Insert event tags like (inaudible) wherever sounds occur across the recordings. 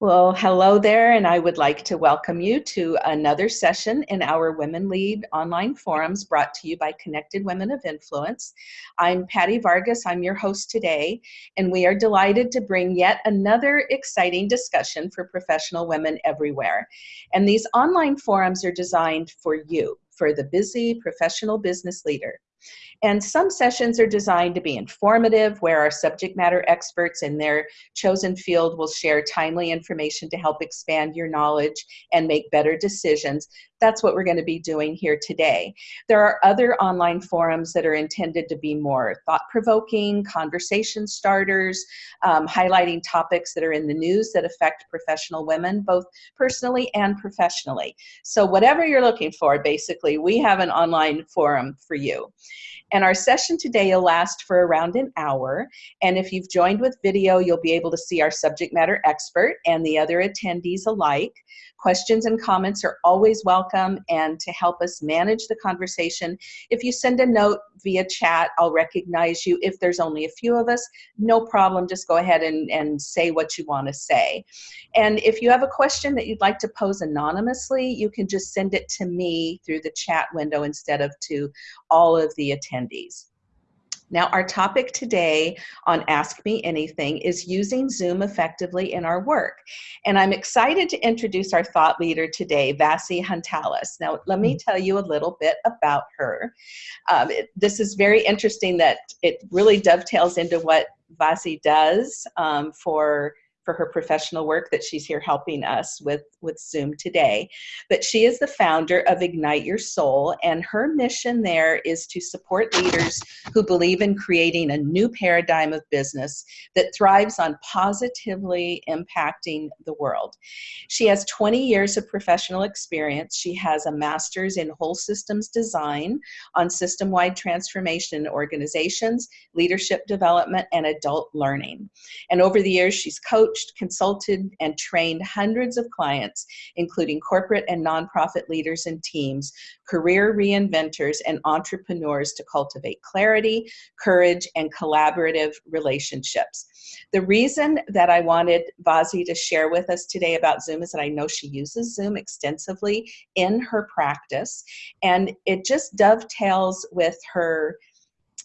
Well, hello there, and I would like to welcome you to another session in our Women Lead online forums brought to you by Connected Women of Influence. I'm Patty Vargas, I'm your host today, and we are delighted to bring yet another exciting discussion for professional women everywhere. And these online forums are designed for you, for the busy professional business leader. And some sessions are designed to be informative, where our subject matter experts in their chosen field will share timely information to help expand your knowledge and make better decisions. That's what we're going to be doing here today. There are other online forums that are intended to be more thought-provoking, conversation starters, um, highlighting topics that are in the news that affect professional women, both personally and professionally. So whatever you're looking for, basically, we have an online forum for you. And our session today will last for around an hour. And if you've joined with video, you'll be able to see our subject matter expert and the other attendees alike. Questions and comments are always welcome and to help us manage the conversation, if you send a note via chat, I'll recognize you. If there's only a few of us, no problem, just go ahead and, and say what you want to say. And if you have a question that you'd like to pose anonymously, you can just send it to me through the chat window instead of to all of the attendees. Now, our topic today on Ask Me Anything is using Zoom effectively in our work. And I'm excited to introduce our thought leader today, Vasi Huntalis. Now, let me mm. tell you a little bit about her. Um, it, this is very interesting that it really dovetails into what Vasi does um, for for her professional work that she's here helping us with, with Zoom today. But she is the founder of Ignite Your Soul, and her mission there is to support leaders who believe in creating a new paradigm of business that thrives on positively impacting the world. She has 20 years of professional experience. She has a master's in whole systems design on system-wide transformation in organizations, leadership development, and adult learning. And over the years, she's coached coached, consulted, and trained hundreds of clients, including corporate and nonprofit leaders and teams, career reinventors, and entrepreneurs to cultivate clarity, courage, and collaborative relationships. The reason that I wanted Vasi to share with us today about Zoom is that I know she uses Zoom extensively in her practice, and it just dovetails with her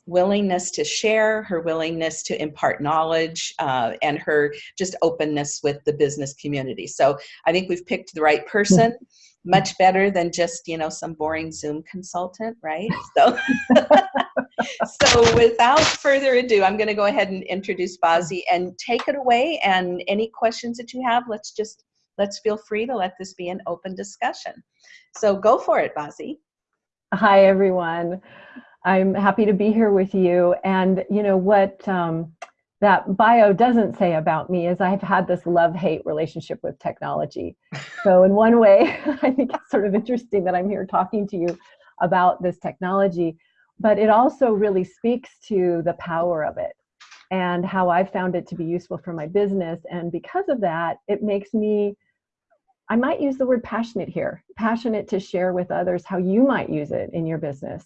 willingness to share, her willingness to impart knowledge, uh, and her just openness with the business community. So I think we've picked the right person, much better than just, you know, some boring Zoom consultant, right? (laughs) So, (laughs) so without further ado, I'm gonna go ahead and introduce Vasi and take it away and any questions that you have, let's just, let's feel free to let this be an open discussion. So go for it, Vasi. Hi, everyone. I'm happy to be here with you. And you know what um, that bio doesn't say about me is I've had this love-hate relationship with technology. So in one way, (laughs) I think it's sort of interesting that I'm here talking to you about this technology, but it also really speaks to the power of it and how I've found it to be useful for my business. And because of that, it makes me I might use the word passionate here, passionate to share with others how you might use it in your business.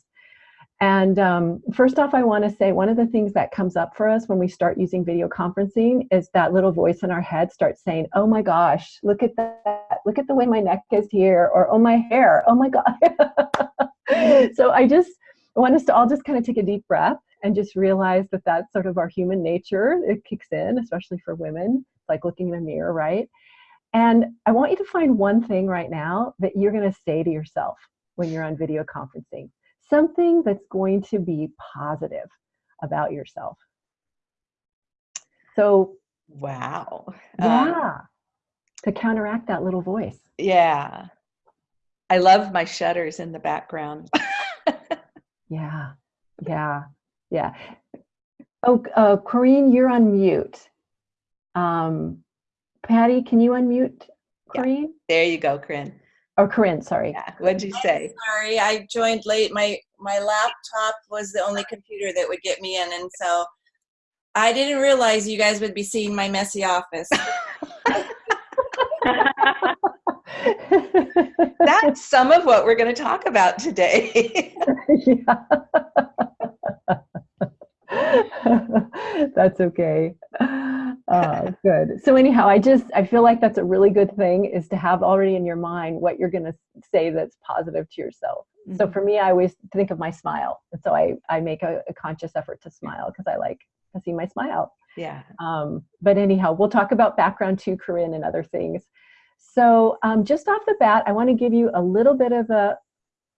And um, first off, I want to say one of the things that comes up for us when we start using video conferencing is that little voice in our head starts saying, "Oh my gosh, look at that! Look at the way my neck is here," or "Oh my hair! Oh my god!" (laughs) so I just want us to all just kind of take a deep breath and just realize that that's sort of our human nature. It kicks in, especially for women, like looking in a mirror, right? And I want you to find one thing right now that you're going to say to yourself when you're on video conferencing something that's going to be positive about yourself. So, wow. Yeah. Um, to counteract that little voice. Yeah. I love my shutters in the background. (laughs) yeah. Yeah. Yeah. Oh, uh, Corinne, you're on mute. Um, Patty, can you unmute Corinne? Yeah. There you go, Corinne. Or Corinne, sorry. Yeah. What'd you say? sorry, I joined late. My my laptop was the only computer that would get me in, and so I didn't realize you guys would be seeing my messy office. (laughs) That's some of what we're going to talk about today. (laughs) (laughs) (laughs) That's okay. Oh, good. So anyhow, I just I feel like that's a really good thing is to have already in your mind what you're going to say that's positive to yourself. So Mhm. for me, I always think of my smile, and so I I make a, a conscious effort to smile because I like to see my smile. Yeah. Um, but anyhow, we'll talk about background too, Corinne, and other things. So um, just off the bat, I want to give you a little bit of a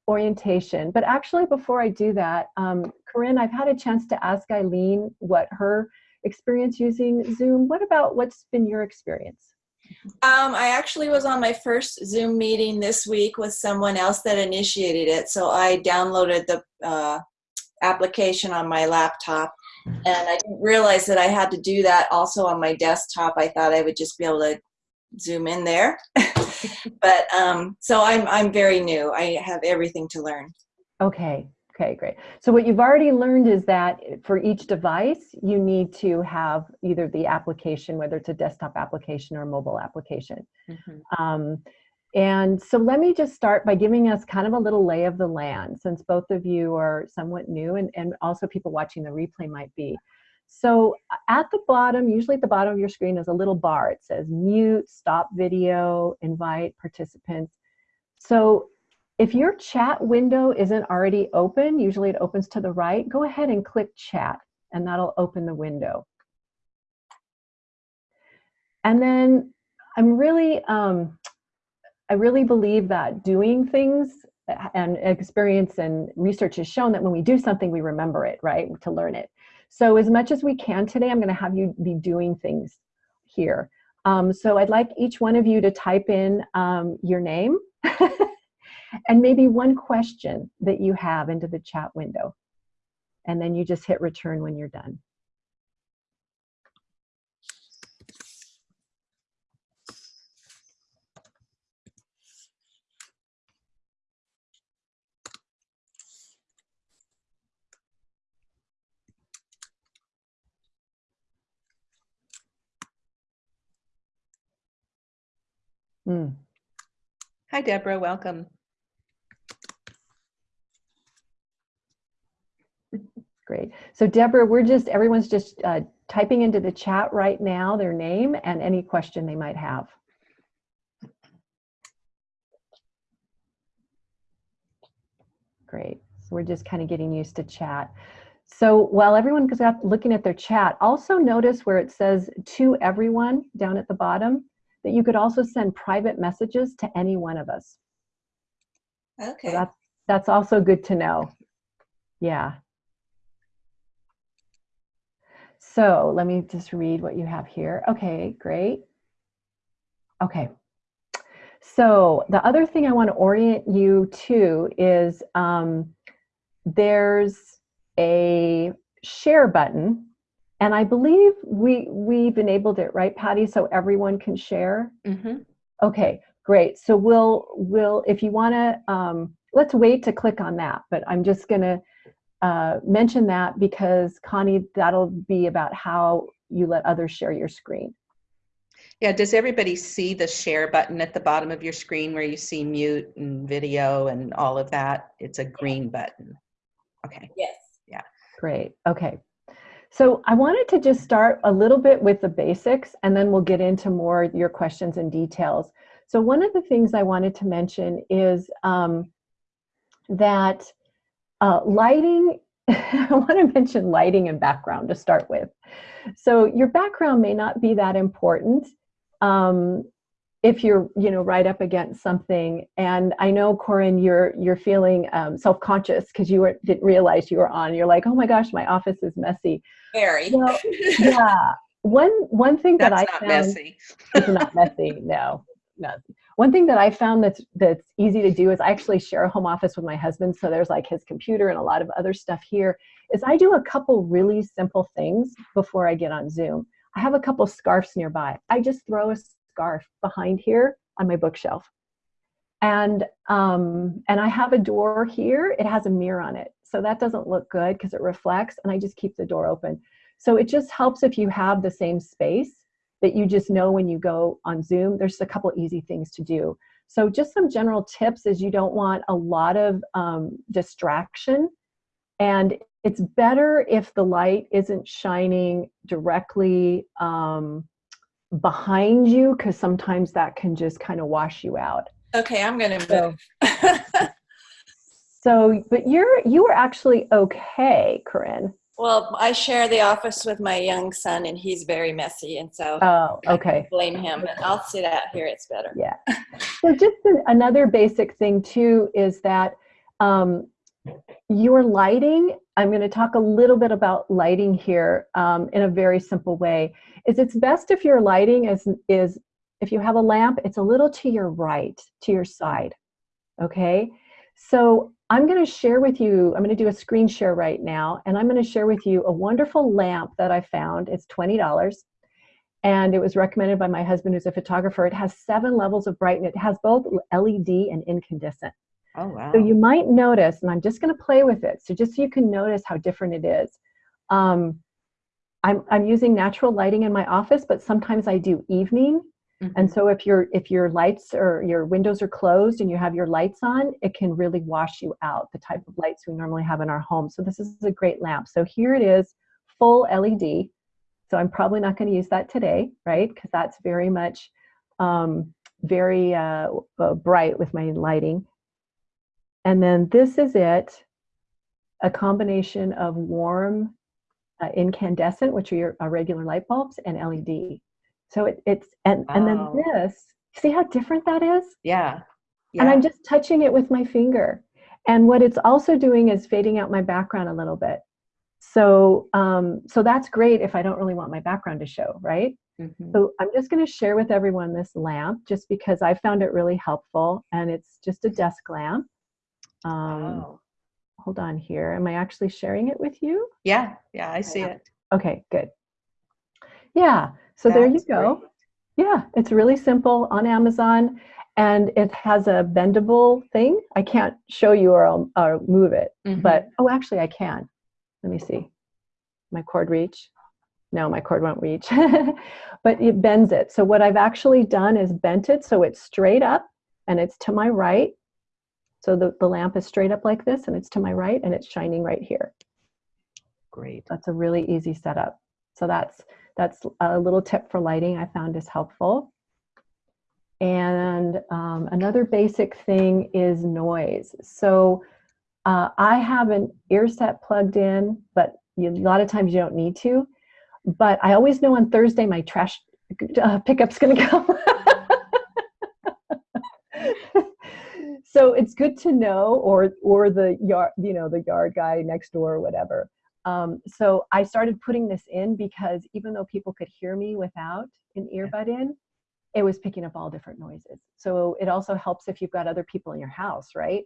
orientation. But actually, before I do that, um, Corinne, I've had a chance to ask Eileen what her experience using Zoom. What about what's been your experience? Um, I actually was on my first Zoom meeting this week with someone else that initiated it. So I downloaded the uh, application on my laptop and I didn't realize that I had to do that also on my desktop. I thought I would just be able to zoom in there. (laughs) (laughs) but um, so I'm, I'm very new. I have everything to learn. Okay, okay, great. So what you've already learned is that for each device, you need to have either the application, whether it's a desktop application or a mobile application. Mhm. Um, and so let me just start by giving us kind of a little lay of the land, since both of you are somewhat new and, and also people watching the replay might be. So at the bottom, usually at the bottom of your screen is a little bar. It says mute, stop video, invite participants. So if your chat window isn't already open, usually it opens to the right, go ahead and click chat and that'll open the window. And then I'm really, um, I really believe that doing things uh, and experience and research has shown that when we do something, we remember it, right, to learn it. So as much as we can today, I'm gonna have you be doing things here. Um, so I'd like each one of you to type in um, your name (laughs) and maybe one question that you have into the chat window. And then you just hit return when you're done. Mm. Hi, Deborah. Welcome. (laughs) Great. So Deborah, we're just, everyone's just uh, typing into the chat right now their name and any question they might have. Great. So we're just kind of getting used to chat. So while everyone is up looking at their chat, also notice where it says to everyone down at the bottom, that you could also send private messages to any one of us. So Okay. that's, that's also good to know. Yeah. So let me just read what you have here. Okay, great. Okay. So the other thing I want to orient you to is um, there's a share button and I believe we, we've enabled it, right, Patty? So everyone can share? Mhm. Okay, great. So we'll, we'll if you want to, um, let's wait to click on that, but I'm just going to uh, mention that because Connie, that'll be about how you let others share your screen. Yeah, does everybody see the share button at the bottom of your screen where you see mute and video and all of that? It's a green button. Okay. Yes. Yeah. Great, okay. So I wanted to just start a little bit with the basics and then we'll get into more your questions and details. So one of the things I wanted to mention is um, that uh, lighting, (laughs) I want to mention lighting and background to start with. So your background may not be that important um, if you're, you know, right up against something. And I know, Corinne, you're you're feeling um, self-conscious because you were, didn't realize you were on. You're like, oh my gosh, my office is messy. Very. Well, (laughs) yeah. One one thing that That's I not found messy. (laughs) it's not messy. No, no. One thing that I found that's that's easy to do is I actually share a home office with my husband, so there's like his computer and a lot of other stuff here. Is I do a couple really simple things before I get on Zoom. I have a couple scarves nearby. I just throw a scarf behind here on my bookshelf, and um, and I have a door here. It has a mirror on it, so that doesn't look good because it reflects, and I just keep the door open. So it just helps if you have the same space that you just know when you go on Zoom. There's a couple easy things to do. So just some general tips is you don't want a lot of um, distraction and it's better if the light isn't shining directly um, behind you because sometimes that can just kind of wash you out. Okay, I'm gonna So- move. (laughs) So, but you're you were actually okay, Corinne. well, I share the office with my young son, and he's very messy, and so Oh, okay. blame him. I'll sit out here; it's better. Yeah. So just another basic thing too is that um, your lighting. I'm going to talk a little bit about lighting here um, in a very simple way. Is it's best if your lighting is is if you have a lamp, it's a little to your right, to your side. Okay. So I'm going to share with you. I'm going to do a screen share right now, and I'm going to share with you a wonderful lamp that I found. It's twenty dollars and it was recommended by my husband who's a photographer it has seven levels of brightness it has both led and incandescent Oh, wow. so you might notice and i'm just going to play with it so just so you can notice how different it is. Um, I'm, I'm using natural lighting in my office but sometimes i do evening. Mhm. and so if your if your lights or your windows are closed and you have your lights on it can really wash you out the type of lights we normally have in our home. So this is a great lamp. So here it is full led so i'm probably not going to use that today right? Because that's very much um, very uh, bright with my lighting and then this is it a combination of warm uh, incandescent which are your uh, regular light bulbs and led so it, it's and and then this see how different that is yeah. Yeah. and I'm just touching it with my finger. And what it's also doing is fading out my background a little bit. So, um, so that's great if I don't really want my background to show, right? Mhm. So I'm just going to share with everyone this lamp just because I found it really helpful, and it's just a desk lamp. Um, Wow. Hold on here. Am I actually sharing it with you? Yeah. Yeah. I see Yeah. it. Okay, good. Yeah. So there you go. great. Yeah, it's really simple on Amazon and it has a bendable thing. I can't show you or I'll, I'll move it, Mhm. but oh, actually, I can. Let me see. My cord reach? No, my cord won't reach, (laughs) but it bends it. So, what I've actually done is bent it so it's straight up and it's to my right. So, the, the lamp is straight up like this and it's to my right and it's shining right here. great. That's a really easy setup. So that's that's a little tip for lighting I found is helpful. And um, another basic thing is noise. So uh, I have an ear set plugged in, but you, a lot of times you don't need to. But I always know on Thursday my trash uh, pickup's going (laughs) to come. So it's good to know, or or the yard, you know, the yard guy next door, or whatever. Um, so I started putting this in because even though people could hear me without an earbud in, it was picking up all different noises. So it also helps if you've got other people in your house, right?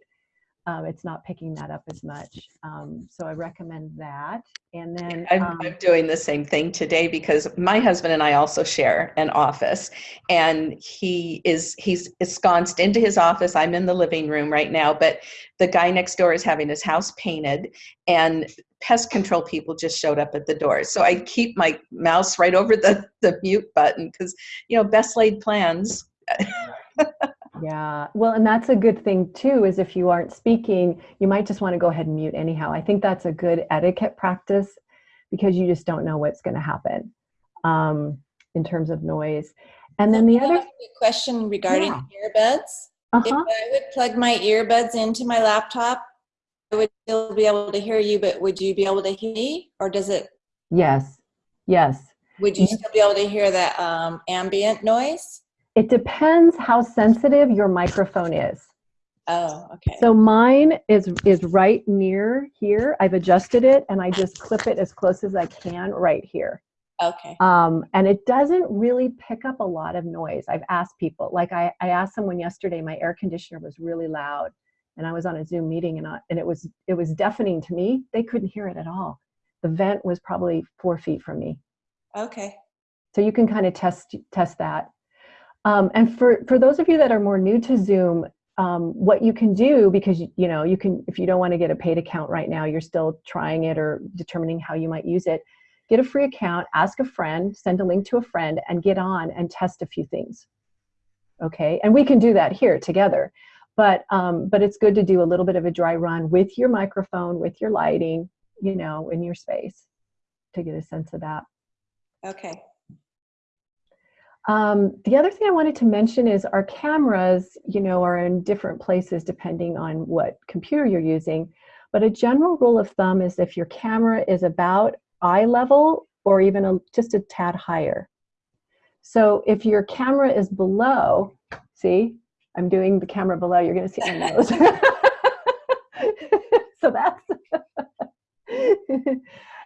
Um, it's not picking that up as much. Um, so I recommend that. And then I'm, um, I'm doing the same thing today because my husband and I also share an office, and he is he's ensconced into his office. I'm in the living room right now, but the guy next door is having his house painted, and pest control people just showed up at the door. So I keep my mouse right over the the mute button because you know best laid plans. (laughs) Yeah, well, and that's a good thing too, is if you aren't speaking, you might just want to go ahead and mute anyhow. I think that's a good etiquette practice because you just don't know what's going to happen um, in terms of noise. And then the other, question regarding Yeah. earbuds. If uh-huh. I would plug my earbuds into my laptop, I would still be able to hear you, but would you be able to hear me? Or does it, yes, yes. would you still be able to hear that um, ambient noise? It depends how sensitive your microphone is. Oh, okay. So mine is is right near here. I've adjusted it and I just clip it as close as I can right here. Okay. um, and it doesn't really pick up a lot of noise. I've asked people, like I, I asked someone yesterday, my air conditioner was really loud, and I was on a Zoom meeting, and I, and it was it was deafening to me. They couldn't hear it at all. The vent was probably four feet from me, Okay. so you can kind of test test that. Um, and for for those of you that are more new to Zoom, um, what you can do because you, know you can if you don't want to get a paid account right now, you're still trying it or determining how you might use it get a free account, ask a friend, send a link to a friend, and get on and test a few things. Okay, and we can do that here together. But um, but it's good to do a little bit of a dry run with your microphone, with your lighting, you know, in your space, to get a sense of that. Okay. Um, the other thing I wanted to mention is our cameras, you know, are in different places depending on what computer you're using. But a general rule of thumb is if your camera is about eye level or even a, just a tad higher. So if your camera is below, see, I'm doing the camera below, you're gonna see my nose. (laughs) so that's, (laughs)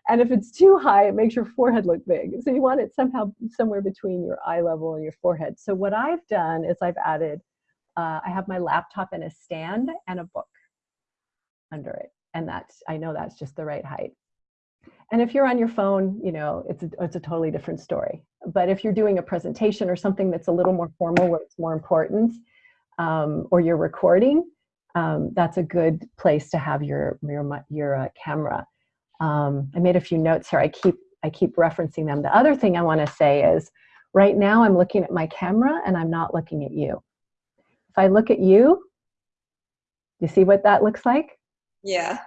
and if it's too high, it makes your forehead look big. So you want it somehow somewhere between your eye level and your forehead. So what I've done is I've added, uh, I have my laptop in a stand and a book under it. And that's, I know that's just the right height. And if you're on your phone, you know, it's a, it's a totally different story. But if you're doing a presentation or something that's a little more formal where it's more important, um, or you're recording, um, that's a good place to have your, your, your uh, camera. Um, I made a few notes here. I keep, I keep referencing them. The other thing I want to say is right now I'm looking at my camera and I'm not looking at you. If I look at you, you see what that looks like? Yeah.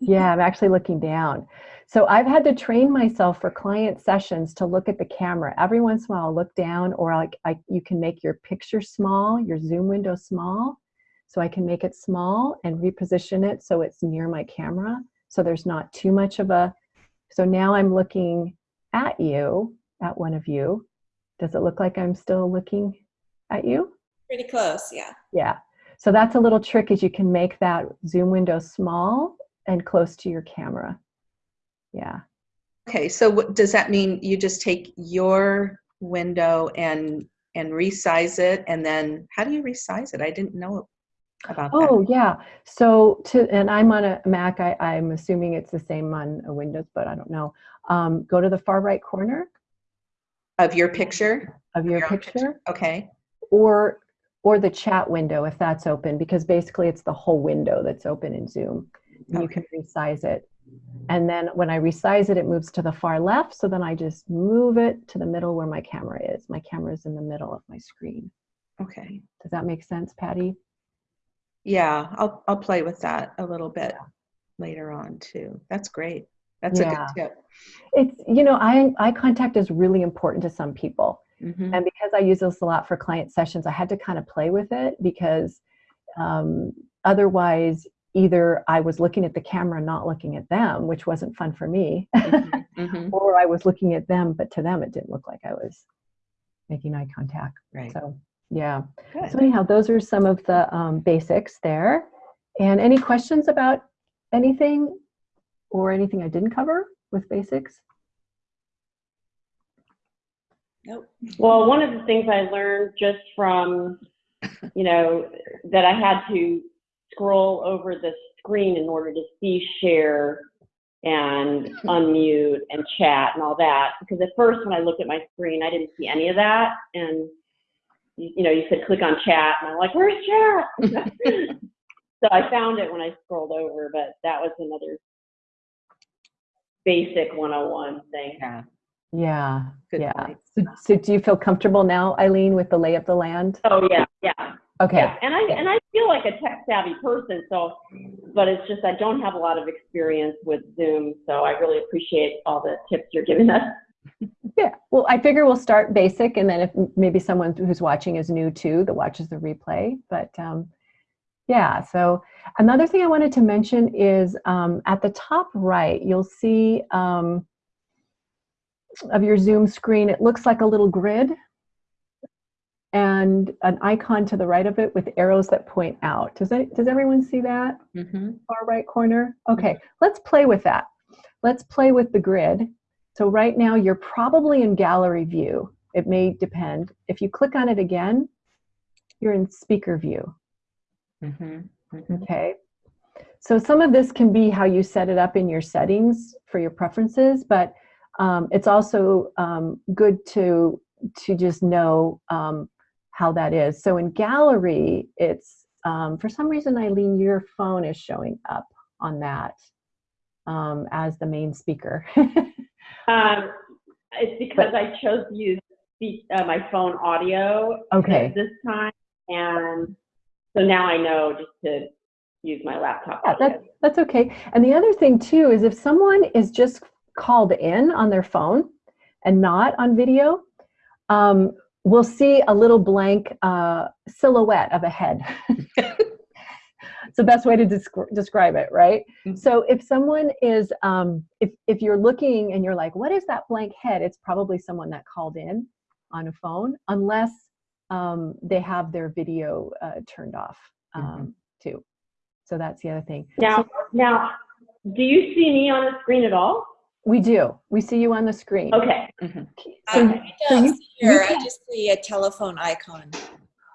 yeah, I'm actually looking down. So I've had to train myself for client sessions to look at the camera. Every once in a while, I'll look down or like I, you can make your picture small, your zoom window small. So I can make it small and reposition it so it's near my camera. So there's not too much of a, so now I'm looking at you, at one of you. Does it look like I'm still looking at you? Pretty close, yeah. Yeah. So that's a little trick is you can make that zoom window small and close to your camera. Yeah. Okay, so what, does that mean you just take your window and and resize it and then how do you resize it? I didn't know about Oh that. yeah. So to and I'm on a Mac. I, I'm assuming it's the same on a Windows, but I don't know. Um, go to the far right corner Of your picture? of your Your own picture, Okay. or or the chat window if that's open, because basically it's the whole window that's open in Zoom. And you can resize it. And then when I resize it, it moves to the far left. So then I just move it to the middle where my camera is. My camera is in the middle of my screen. Okay. Does that make sense, Patty? Yeah, I'll I'll play with that a little bit later on too. That's great. That's Yeah. a good tip. It's, you know, eye, eye contact is really important to some people. Mhm. And because I use this a lot for client sessions, I had to kind of play with it because um, otherwise, either I was looking at the camera, not looking at them, which wasn't fun for me, Mhm, (laughs) mhm. or I was looking at them, but to them, it didn't look like I was making eye contact. Right. So, yeah. Good. So, anyhow, those are some of the um, basics there. And any questions about anything or anything I didn't cover with basics? Nope. Well, one of the things I learned just from, you know, that I had to scroll over the screen in order to see share and (laughs) unmute and chat and all that. Because at first, when I looked at my screen, I didn't see any of that. And, you, you know, you said click on chat, and I'm like, where's chat? (laughs) so I found it when I scrolled over, but that was another basic 101 thing. Yeah. Yeah. Good yeah. So, so do you feel comfortable now, Eileen, with the lay of the land? Oh, yeah, yeah. Okay. Yeah, and I and I feel like a tech savvy person, so but it's just I don't have a lot of experience with Zoom, so I really appreciate all the tips you're giving us. Yeah. Well, I figure we'll start basic, and then if maybe someone who's watching is new too, that watches the replay. But um, yeah. So another thing I wanted to mention is um, at the top right, you'll see um, of your Zoom screen. It looks like a little grid and an icon to the right of it with arrows that point out. Does it? Does everyone see that? Mhm. far right corner? Okay, let's play with that. Let's play with the grid. So right now you're probably in gallery view. It may depend. If you click on it again, you're in speaker view, Mhm. Mhm. okay? So some of this can be how you set it up in your settings for your preferences, but um, it's also um, good to, to just know um, how that is. So in gallery, it's, um, for some reason, Eileen, your phone is showing up on that um, as the main speaker. (laughs) Um, it's because I chose to use speak, uh, my phone audio Okay. this time, and so now I know just to use my laptop. Yeah, audio. that, that's okay. And the other thing too is if someone is just called in on their phone and not on video, um, we'll see a little blank uh, silhouette of a head. (laughs) it's the best way to descri- describe it, right? Mhm. So if someone is, um, if, if you're looking and you're like, what is that blank head? It's probably someone that called in on a phone, unless um, they have their video uh, turned off um, too. So that's the other thing. Now, now, do you see me on the screen at all? We do. We see you on the screen. Okay. So, I, I so don't you- see her. you I just see a telephone icon.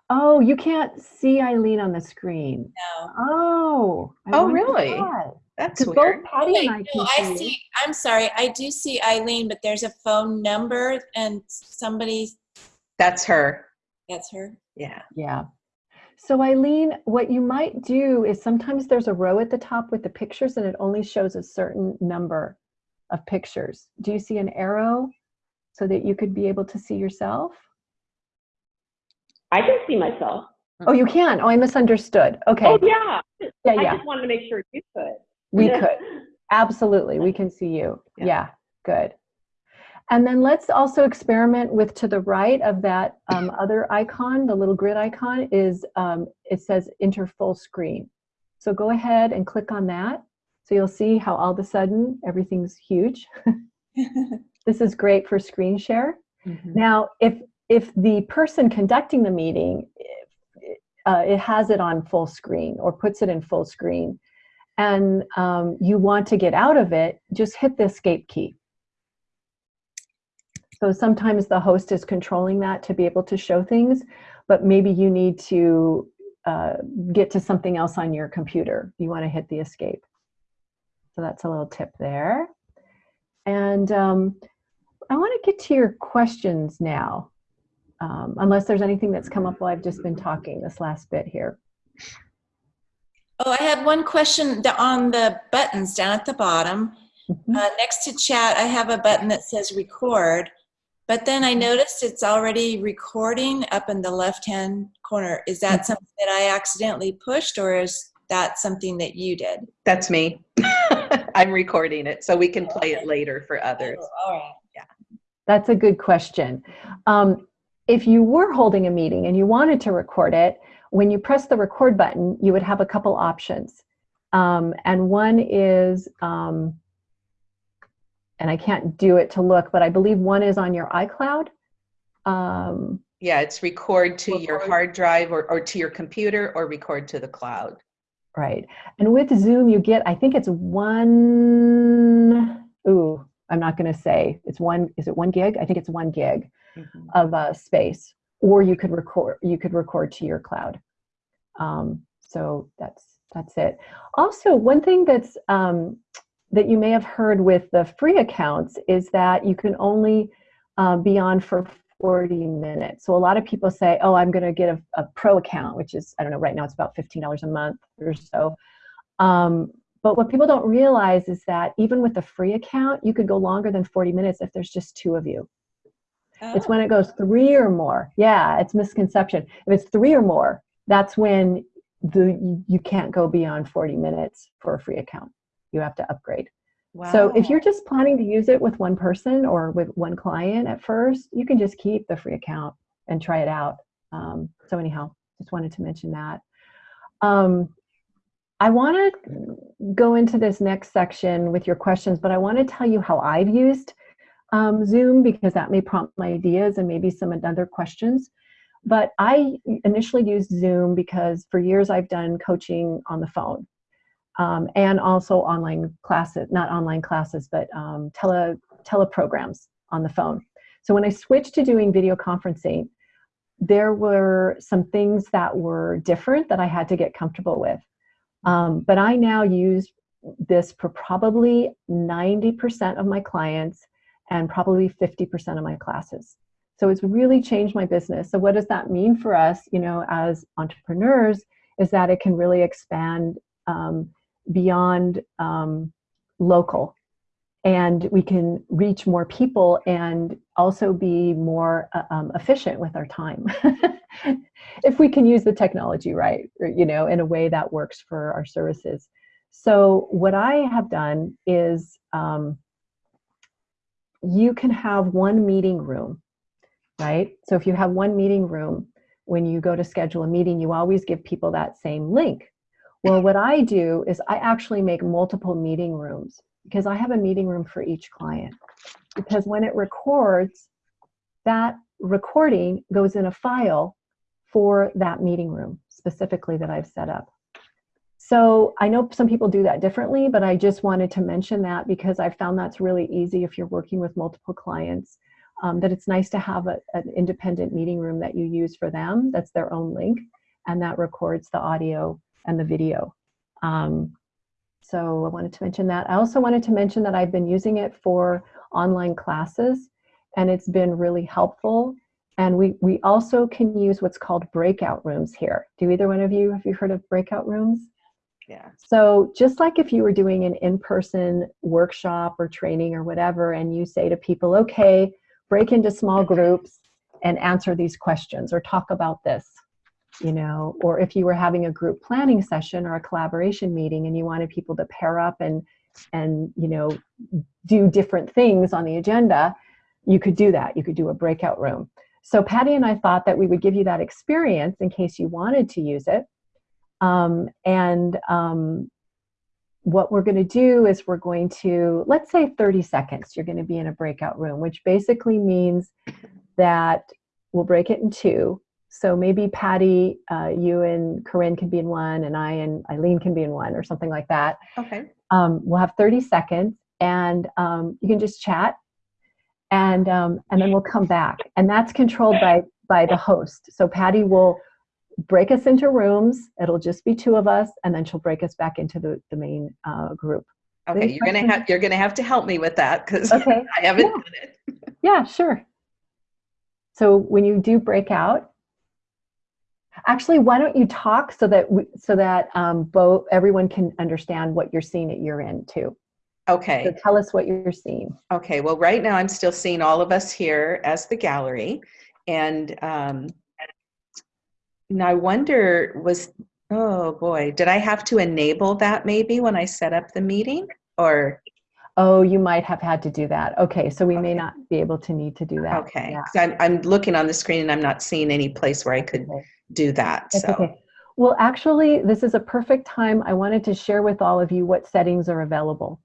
Oh, you can't see Eileen on the screen. No. Oh. I Oh, really? why. That's 'Cause weird. both Patty and I Wait, can no, see. I see. I'm sorry. I do see Eileen, but there's a phone number, and somebody. That's her. That's her. Yeah. Yeah. So Eileen, what you might do is sometimes there's a row at the top with the pictures and it only shows a certain number of pictures. Do you see an arrow so that you could be able to see yourself? I can see myself. Oh, you can. Oh, I misunderstood. Okay. Oh, yeah. Yeah, I yeah. just wanted to make sure you could. We (laughs) could. Absolutely. We can see you. Yeah. Yeah. Good. And then let's also experiment with to the right of that um, (laughs) other icon, the little grid icon is, um, it says enter full screen. So go ahead and click on that. So you'll see how all of a sudden everything's huge. (laughs) This is great for screen share. Mhm. Now, if if the person conducting the meeting, uh, it has it on full screen or puts it in full screen, and um, you want to get out of it, just hit the escape key. So sometimes the host is controlling that to be able to show things, but maybe you need to uh, get to something else on your computer. You want to hit the escape. So that's a little tip there. And um, I want to get to your questions now, um, unless there's anything that's come up while I've just been talking this last bit here. Oh, I had one question on the buttons down at the bottom. Mhm. Uh, next to chat, I have a button that says record, but then I noticed it's already recording up in the left hand corner. Is that something that I accidentally pushed, or is that something that you did? That's me. (laughs) I'm recording it so we can play it later for others. Oh, all right. That's a good question. Um, if you were holding a meeting and you wanted to record it, when you press the record button, you would have a couple options. Um, and one is, um, and I can't do it to look, but I believe one is on your iCloud. Um, Yeah, it's record to your hard drive or, or to your computer or record to the cloud. Right. And with Zoom, you get, I think it's one, ooh, I'm not going to say it's one, is it one gig? I think it's one gig Mhm. of uh, space, or you could record, you could record to your cloud. Um, so that's, that's it. Also, one thing that's, um, that you may have heard with the free accounts is that you can only uh, be on for 40 minutes. So a lot of people say, oh, I'm going to get a, a pro account, which is, I don't know, right now it's about $15 a month or so. Um, but what people don't realize is that even with a free account, you could go longer than 40 minutes if there's just two of you. It's Oh, when it goes three or more. Yeah, it's misconception. If it's three or more, that's when the you, you can't go beyond 40 minutes for a free account. You have to upgrade. So if you're just planning to use it with one person or with one client at first, you can just keep the free account and try it out. Um, so anyhow, just wanted to mention that. Um, I want to go into this next section with your questions, but I want to tell you how I've used um, Zoom because that may prompt my ideas and maybe some other questions. But I initially used Zoom because for years I've done coaching on the phone um, and also online classes, not online classes, but um, tele teleprograms on the phone. So when I switched to doing video conferencing, there were some things that were different that I had to get comfortable with. Um, but I now use this for probably 90% of my clients and probably 50% of my classes. So it's really changed my business. So what does that mean for us, you know, as entrepreneurs, is that it can really expand um, beyond um, local and we can reach more people and also be more uh, um, efficient with our time (laughs) if we can use the technology right or, you know in a way that works for our services so what i have done is um, you can have one meeting room right? So if you have one meeting room, when you go to schedule a meeting, you always give people that same link. Well, what I do is I actually make multiple meeting rooms because I have a meeting room for each client. Because when it records, that recording goes in a file for that meeting room specifically that I've set up. So I know some people do that differently, but I just wanted to mention that because I found that's really easy if you're working with multiple clients, um, that it's nice to have a, an independent meeting room that you use for them, that's their own link, and that records the audio and the video. Um, so I wanted to mention that. I also wanted to mention that I've been using it for online classes and it's been really helpful. And we, we also can use what's called breakout rooms here. Do either one of you, have you heard of breakout rooms? Yeah. So just like if you were doing an in-person workshop or training or whatever, and you say to people, okay, break into small groups and answer these questions or talk about this, you know, or if you were having a group planning session or a collaboration meeting and you wanted people to pair up and, and, you know, do different things on the agenda, you could do that. You could do a breakout room. So Patty and I thought that we would give you that experience in case you wanted to use it. Um, and um, what we're going to do is we're going to, let's say 30 seconds, you're going to be in a breakout room, which basically means that we'll break it in two. So maybe Patty, uh, you and Corinne can be in one, and I and Eileen can be in one, or something like that. Okay. Um, we'll have 30 seconds, and um, you can just chat, and um, and then we'll come back, and that's controlled by by the host. So Patty will break us into rooms. It'll just be two of us, and then she'll break us back into the the main uh, group. Okay, you're gonna have you're gonna have to help me with that because (laughs) Okay. I haven't Yeah. done it. (laughs) Yeah, sure. So when you do break out, actually, why don't you talk so that we, so that um, both everyone can understand what you're seeing at your end too. So tell us what you're seeing. Okay. Well, right now I'm still seeing all of us here as the gallery, and um, and I wonder was oh boy, did I have to enable that maybe when I set up the meeting or Oh, you might have had to do that. Okay, so we may not be able to need to do that. okay? Yeah. 'Cause I'm I'm looking on the screen and I'm not seeing any place where I could Okay. do that. That's so okay. Well, actually, this is a perfect time. I wanted to share with all of you what settings are available.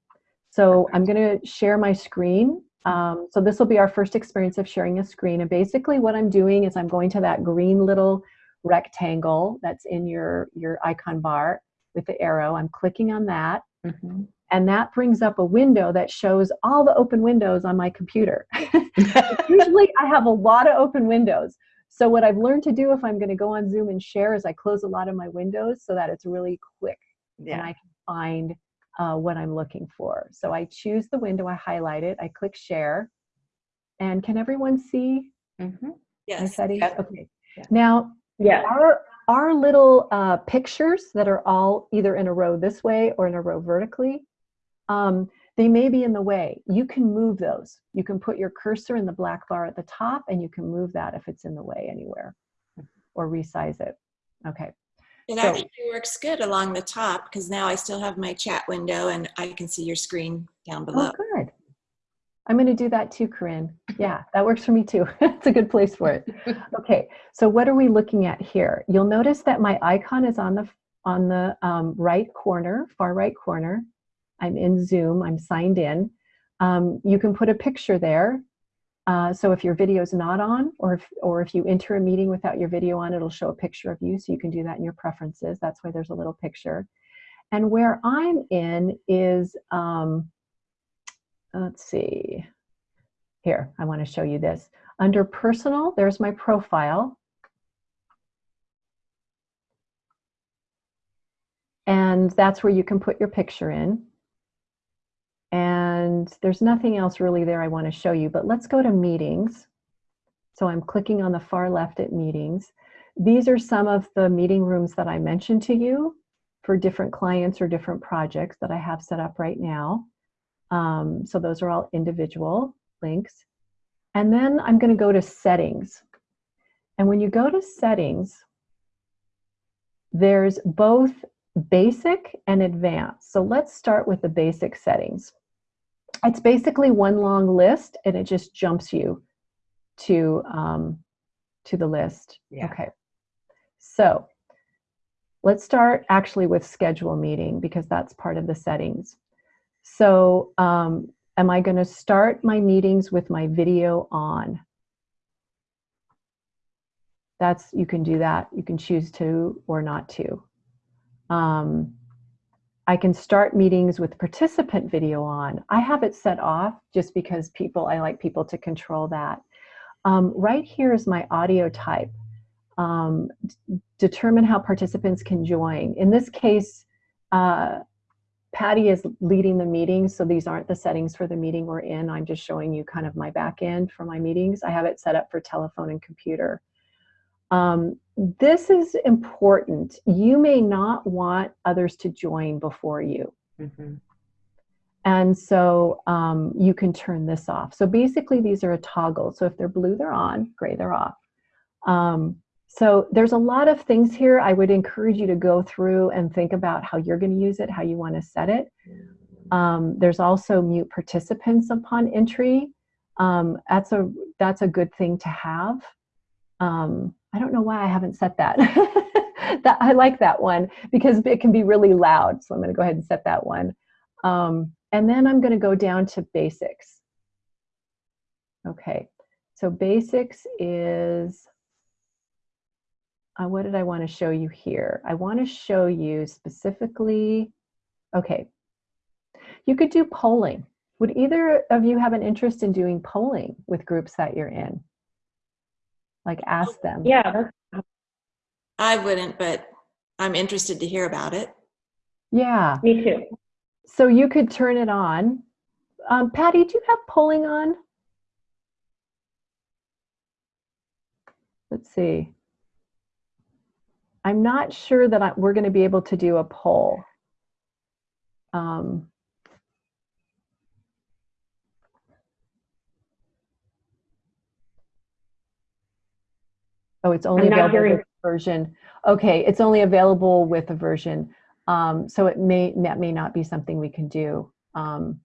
So I'm going to share my screen. Um, so this will be our first experience of sharing a screen. And basically what I'm doing is I'm going to that green little rectangle that's in your, your icon bar with the arrow. I'm clicking on that. Mhm. And that brings up a window that shows all the open windows on my computer. (laughs) Usually I have a lot of open windows. So what I've learned to do if I'm going to go on Zoom and share is I close a lot of my windows so that it's really quick and. I can find uh, what I'm looking for. So I choose the window, I highlight it, I click share. And can everyone see Mhm. my Yes. Yep. Okay. Yeah. Now, Yeah. our, our little uh, pictures that are all either in a row this way or in a row vertically, um, they may be in the way. You can move those. You can put your cursor in the black bar at the top and you can move that if it's in the way anywhere or resize it. Okay. It So- actually works good along the top because now I still have my chat window and I can see your screen down below. Oh, good. I'm going to do that too, Corinne. Yeah, that works for me too. (laughs) it's a good place for it. (laughs) Okay, so what are we looking at here? You'll notice that my icon is on the on the um, right corner, far right corner. I'm in Zoom. I'm signed in. Um, you can put a picture there. Uh, so if your video is not on, or if, or if you enter a meeting without your video on, it'll show a picture of you. So you can do that in your preferences. That's why there's a little picture. And where I'm in is, um, let's see, here, I want to show you this. Under personal, there's my profile. And that's where you can put your picture in. And there's nothing else really there I want to show you, but let's go to meetings. So I'm clicking on the far left at meetings. These are some of the meeting rooms that I mentioned to you for different clients or different projects that I have set up right now. Um, so those are all individual links. And then I'm going to go to settings. And when you go to settings, there's both basic and advanced. So let's start with the basic settings. It's basically one long list and it just jumps you to um, to the list. Yeah. Okay. So let's start actually with schedule meeting because that's part of the settings. So um, am I going to start my meetings with my video on? That's you can do that. You can choose to or not to. Um, I can start meetings with participant video on. I have it set off just because people, I like people to control that. Um, right here is my audio type. Um, determine how participants can join. In this case, uh, Patty is leading the meeting, so these aren't the settings for the meeting we're in. I'm just showing you kind of my back end for my meetings. I have it set up for telephone and computer. Um, this is important. You may not want others to join before you. Mhm. And so um, you can turn this off. So basically these are a toggle. So if they're blue, they're on, gray, they're off. Um, so there's a lot of things here. I would encourage you to go through and think about how you're going to use it, how you want to set it. Um, there's also mute participants upon entry. Um, that's a that's a good thing to have. Um, I don't know why I haven't set that. (laughs) that I like that one because it can be really loud. So I'm going to go ahead and set that one. Um, and then I'm going to go down to basics. Okay, so basics is, uh, what did I want to show you here? I want to show you specifically, okay, you could do polling. Would either of you have an interest in doing polling with groups that you're in? Like ask them. Yeah, I wouldn't, but I'm interested to hear about it. Yeah. me too. So you could turn it on. Um, Patty, do you have polling on? Let's see. I'm not sure that I, we're going to be able to do a poll. Um, oh, it's only available with version. Okay, it's only available with a version. Um, so it may that may not be something we can do. Um,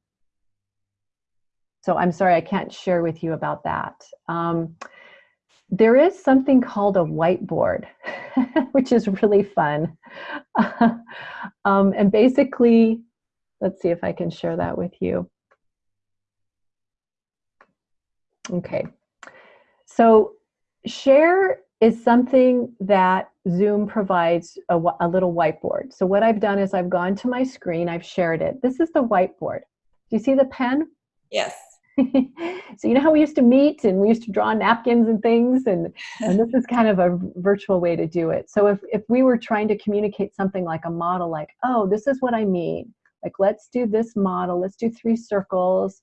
so I'm sorry, I can't share with you about that. Um, there is something called a whiteboard, (laughs) which is really fun. (laughs) um, and basically, let's see if I can share that with you. Okay, so share is something that Zoom provides a, a little whiteboard. So what I've done is I've gone to my screen, I've shared it. This is the whiteboard. Do you see the pen? Yes. (laughs) so you know how we used to meet and we used to draw napkins and things and, (laughs) and this is kind of a virtual way to do it. So if, if we were trying to communicate something like a model like, oh, this is what I mean. Like, let's do this model. Let's do three circles.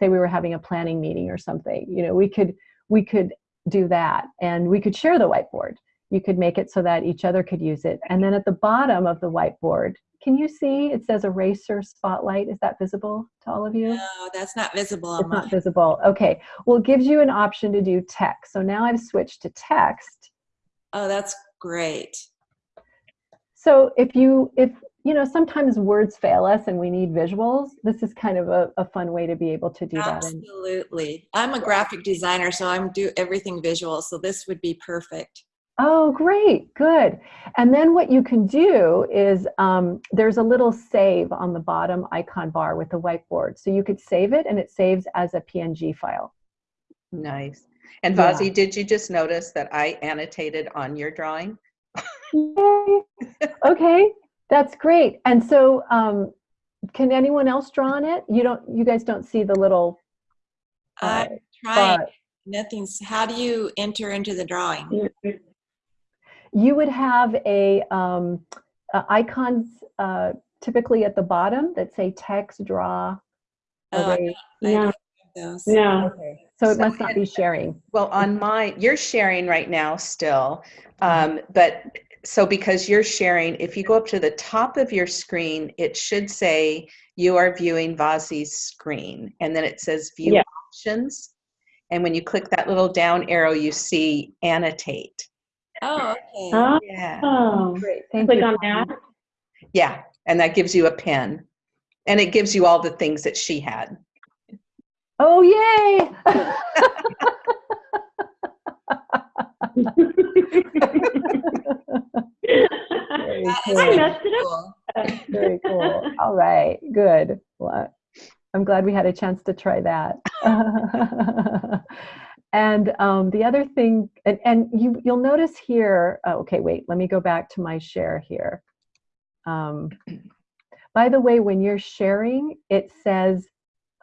Say we were having a planning meeting or something. You know, we could we could do that and we could share the whiteboard. You could make it so that each other could use it. And then at the bottom of the whiteboard, can you see it says eraser spotlight? Is that visible to all of you? No, that's not visible It's not visible. Okay. Well, it gives you an option to do text. So now I've switched to text. Oh, that's great. So if you, if, you know, sometimes words fail us and we need visuals, this is kind of a, a fun way to be able to do that. Absolutely. I'm a graphic designer, so I'm do everything visual, so this would be perfect. Oh, great, good. And then what you can do is um, there's a little save on the bottom icon bar with the whiteboard. So you could save it and it saves as a PNG file. Nice. And Yeah. Did you just notice that I annotated on your drawing? Yay. okay, that's great. And so um, can anyone else draw on it? You don't, you guys don't see the little uh, I'm trying. bar. Nothing's. How do you enter into the drawing? You would have a um, uh, icons uh, typically at the bottom that say text, draw, Oh, I array. No. don't have those. No. Okay. So it So must not be sharing. Well, on my, you're sharing right now still, um, but so because you're sharing, if you go up to the top of your screen, it should say you are viewing Vazi's screen, and then it says View Yeah. Options. And when you click that little down arrow, you see Annotate. Oh, okay. Ah. Oh, Yeah, Great, thank click you. on that. yeah, and that gives you a pen, and it gives you all the things that she had. Oh, yay! (laughs) (laughs) (laughs) Very cool. I messed it cool. Very (laughs) cool. All right, good. Well, I'm glad we had a chance to try that. (laughs) and um, the other thing, and, and you, you'll notice here, oh, okay, wait, let me go back to my share here. Um, by the way, when you're sharing, it says,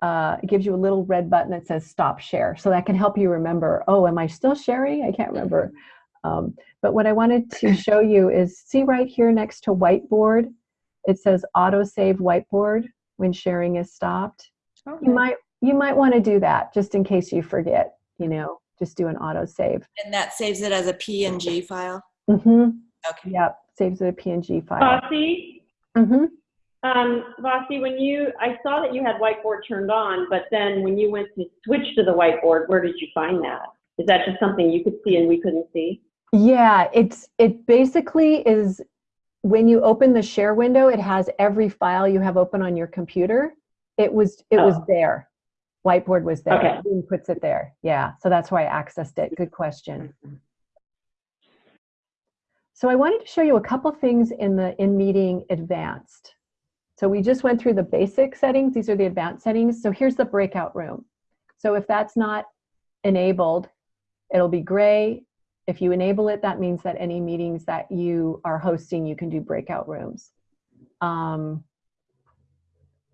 uh, it gives you a little red button that says stop share. So that can help you remember, oh, am I still sharing? I can't remember. Um, but what I wanted to (clears throat) show you is see right here next to whiteboard, it says auto save whiteboard when sharing is stopped. You might you might want to do that just in case you forget, you know, just do an auto save. And that saves it as a PNG file. Mm-hmm. Okay. Yep, saves it a PNG file. Vasi, Mm-hmm. um, Vasi, when you, I saw that you had whiteboard turned on, but then when you went to switch to the whiteboard, where did you find that? Is that just something you could see and we couldn't see? Yeah, it's it basically is when you open the share window, it has every file you have open on your computer. It was it was Oh. there. Whiteboard was there. Okay. Puts it there. Yeah, so that's why I accessed it. Good question. So I wanted to show you a couple things in the in meeting advanced. So we just went through the basic settings. These are the advanced settings. So here's the breakout room. So if that's not enabled, it'll be gray. If you enable it, that means that any meetings that you are hosting, you can do breakout rooms. Um,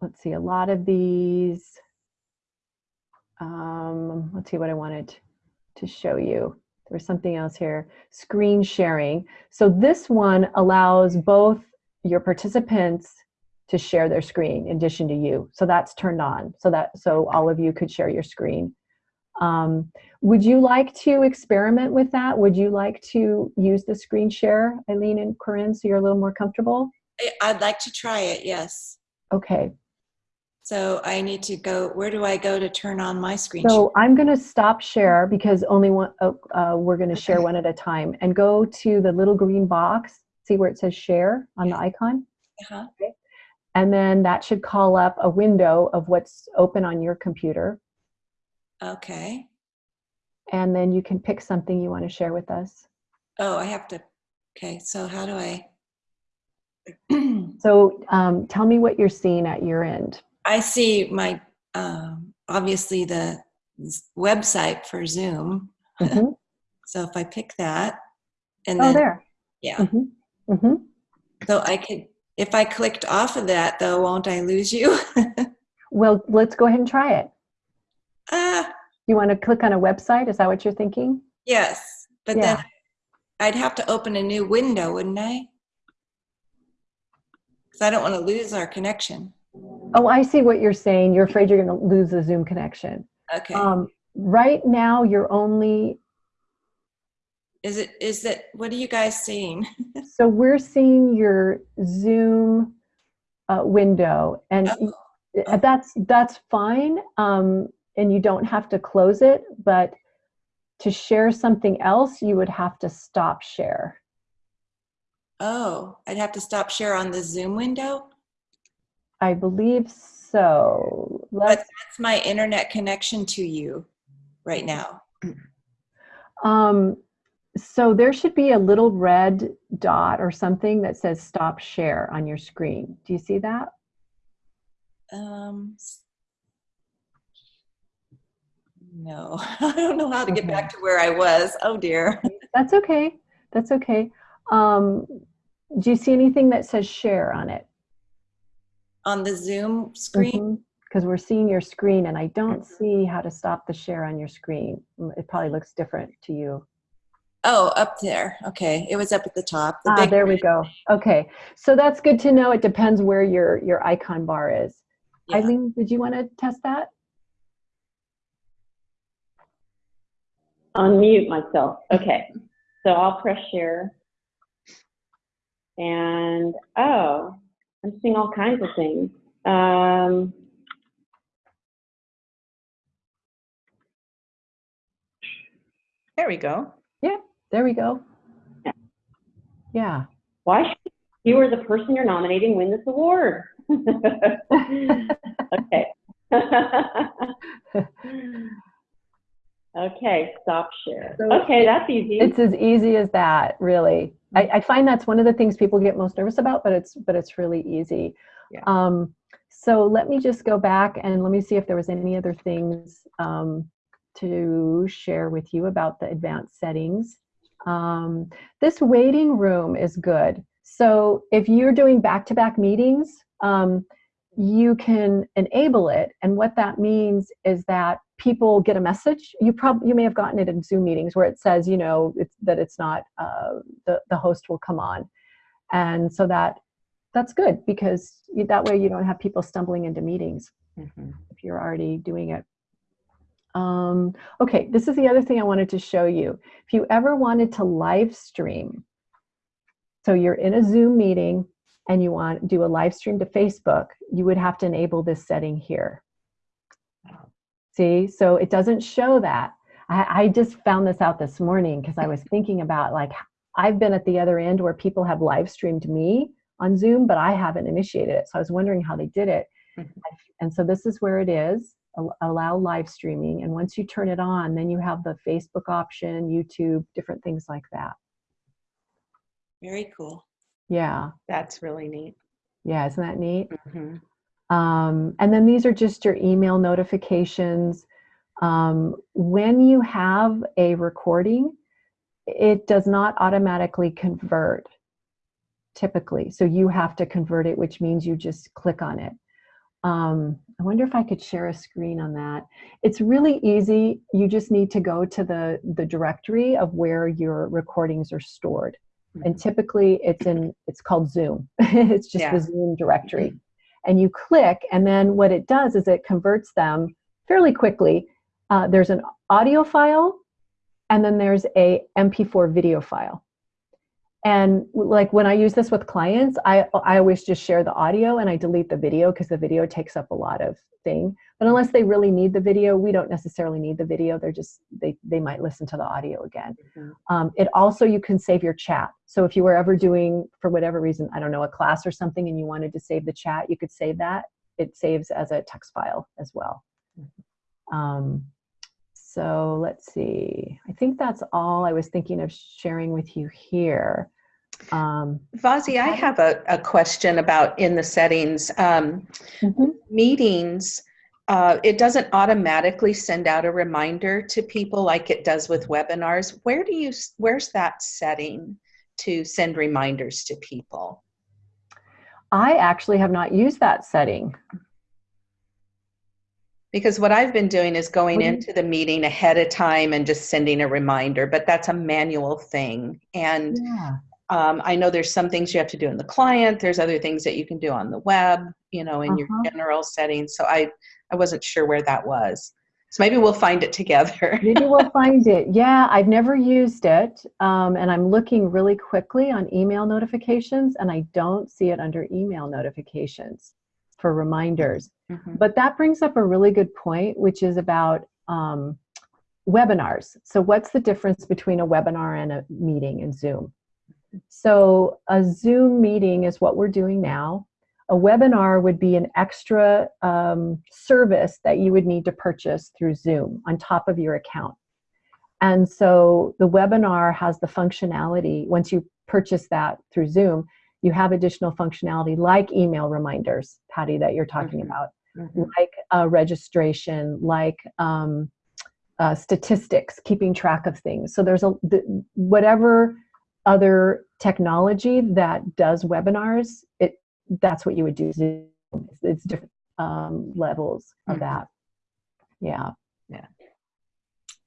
let's see, a lot of these, um, let's see what I wanted to show you. There's something else here, screen sharing. So this one allows both your participants to share their screen in addition to you. So that's turned on so that so all of you could share your screen. Um, would you like to experiment with that? Would you like to use the screen share, Eileen and Corinne, so you're a little more comfortable? I'd like to try it, yes. Okay, So I need to go, where do I go to turn on my screen? share? so I'm going to stop share because only one, oh, uh, we're going to share one at a time and go to the little green box, see where it says share on the icon? Uh-huh. And then that should call up a window of what's open on your computer. Okay. And then you can pick something you want to share with us. Oh, I have to, okay, so how do I? (clears throat) So um, tell me what you're seeing at your end. I see my, um, obviously the website for Zoom. Mhm. (laughs) So if I pick that and Oh, then, there. yeah, hmm hmm so I could, if I clicked off of that though, won't I lose you? (laughs) Well, let's go ahead and try it. Ah, You want to click on a website? Is that what you're thinking? yes, but Yeah. then I'd have to open a new window, wouldn't I? Because I don't want to lose our connection. Oh, I see what you're saying. You're afraid you're going to lose the Zoom connection. Okay. Um, right now, you're only, is it, is that, what are you guys seeing? (laughs) so we're seeing your Zoom uh, window, and Oh, uh, that's that's fine. Um, and you don't have to close it, but to share something else, you would have to stop share. Oh, I'd have to stop share on the Zoom window? I believe so. Let's That's my internet connection to you right now. Um, so there should be a little red dot or something that says stop share on your screen. Do you see that? Um, no, (laughs) I don't know how to get back to where I was. Oh dear. That's okay. That's okay. Um, do you see anything that says share on it? On the Zoom screen? Because we're seeing your screen and I don't see how to stop the share on your screen. Mm, It probably looks different to you. Oh, up there. Okay, it was up at the top. The Ah, there we go. Okay. So that's good to know. It depends where your, your icon bar is. Yeah. Eileen, did you want to test that? Unmute myself. Okay. So I'll press share. And, oh, I'm seeing all kinds of things. Um, There we go. Yeah, there we go. Yeah. why should you or the person you're nominating win this award? (laughs) (laughs) okay. (laughs) Okay, stop share. So Okay, that's easy. It's as easy as that, really. I, I find that's one of the things people get most nervous about, but it's but it's really easy. Yeah. Um, so let me just go back and let me see if there was any other things um, to share with you about the advanced settings. Um, this waiting room is good. So if you're doing back-to-back meetings, um, you can enable it. And what that means is that people get a message. You probably you may have gotten it in Zoom meetings where it says, you know, it's, that it's not uh, the the host will come on, and so that that's good because you, that way you don't have people stumbling into meetings Mhm. if you're already doing it. Um, okay, this is the other thing I wanted to show you. If you ever wanted to live stream, so you're in a Zoom meeting and you want to do a live stream to Facebook, you would have to enable this setting here. See, so it doesn't show that. I, I just found this out this morning because I was thinking about like, I've been at the other end where people have live streamed me on Zoom, but I haven't initiated it. So I was wondering how they did it. Mhm. And so this is where it is, allow live streaming. And once you turn it on, then you have the Facebook option, YouTube, different things like that. Very cool. Yeah, That's really neat. yeah, isn't that neat? Mhm. Um, and then these are just your email notifications. Um, when you have a recording, it does not automatically convert typically. So you have to convert it, which means you just click on it. Um, I wonder if I could share a screen on that. It's really easy. You just need to go to the, the directory of where your recordings are stored. And typically it's in, it's called Zoom. (laughs) it's just Yeah. the Zoom directory. And you click, and then what it does is it converts them fairly quickly. Uh, there's an audio file, and then there's a MP4 video file. And like when I use this with clients, I, I always just share the audio and I delete the video because the video takes up a lot of thing. But unless they really need the video, we don't necessarily need the video. They're just, they, they might listen to the audio again. Mhm. Um, it also, you can save your chat. So if you were ever doing, for whatever reason, I don't know, a class or something and you wanted to save the chat, you could save that. It saves as a text file as well. Um, so let's see. I think that's all I was thinking of sharing with you here. Um, Vazi, I have a, a question about in the settings. Um, mhm. meetings, uh, it doesn't automatically send out a reminder to people like it does with webinars. Where do you, where's that setting to send reminders to people? I actually have not used that setting. Because what I've been doing is going do into the meeting ahead of time and just sending a reminder, but that's a manual thing. And Yeah. um, I know there's some things you have to do in the client. There's other things that you can do on the web, you know, in Uh-huh. your general settings. So I, I wasn't sure where that was. So maybe we'll find it together. (laughs) Maybe we'll find it. Yeah, I've never used it. Um, and I'm looking really quickly on email notifications and I don't see it under email notifications for reminders. Mhm. But that brings up a really good point, which is about um, webinars. So, what's the difference between a webinar and a meeting in Zoom? So, a Zoom meeting is what we're doing now. A webinar would be an extra um, service that you would need to purchase through Zoom on top of your account. And so, the webinar has the functionality, once you purchase that through Zoom, you have additional functionality like email reminders, Patty, that you're talking Mhm. about Mhm. like uh, registration, like um, uh, statistics, keeping track of things. So there's a the, whatever other technology that does webinars, it that's what you would do. It's, it's different um, levels of Mhm. that. Yeah.